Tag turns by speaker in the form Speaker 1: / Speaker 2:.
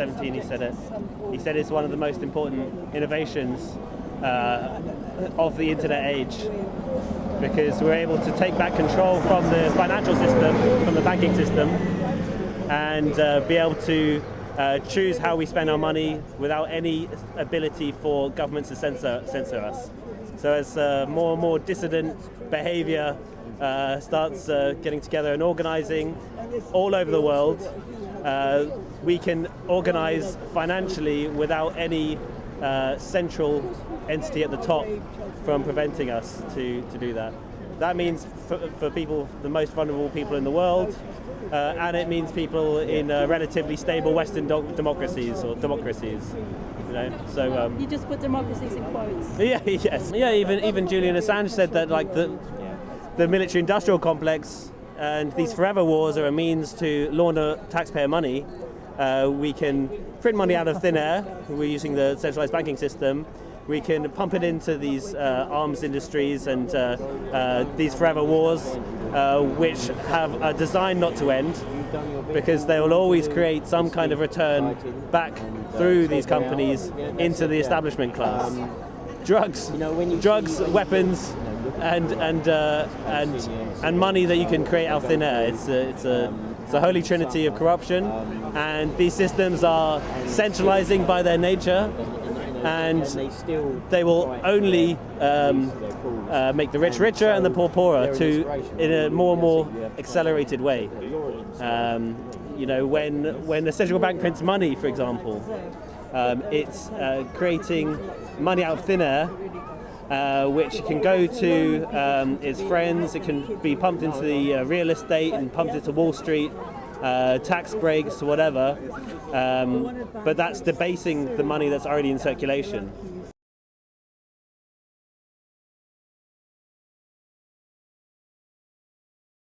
Speaker 1: 17 he said it. He said it's one of the most important innovations uh, of the internet age because we're able to take back control from the financial system, from the banking system, and uh, be able to uh, choose how we spend our money without any ability for governments to censor, censor us. So as uh, more and more dissident behavior uh, starts uh, getting together and organizing all over the world, uh, we can organize financially without any uh, central entity at the top from preventing us to, to do that. That means for, for people, the most vulnerable people in the world, uh, and it means people in uh, relatively stable Western democracies or democracies. You know, so um,
Speaker 2: you just put democracies in quotes.
Speaker 1: Yeah, yes, yeah. Even even Julian Assange said that like the the military-industrial complex and these forever wars are a means to launder taxpayer money. Uh, we can print money out of thin air. We're using the centralized banking system. We can pump it into these uh, arms industries and uh, uh these forever wars, uh, which have a design not to end because they will always create some kind of return back through these companies into the establishment class. Drugs, drugs, weapons, and and uh, and and money that you can create out of thin air. It's a, it's a it's a holy trinity of corruption, and these systems are centralizing by their nature, and they will only um, uh, make the rich richer and the poor poorer to in a more and more accelerated way. Um, you know, when when the central bank prints money, for example, um, it's uh, creating money out of thin air uh, which can go to um, its friends. It can be pumped into the uh, real estate and pumped into Wall Street, uh, tax breaks, whatever. Um, but that's debasing the money that's already in circulation.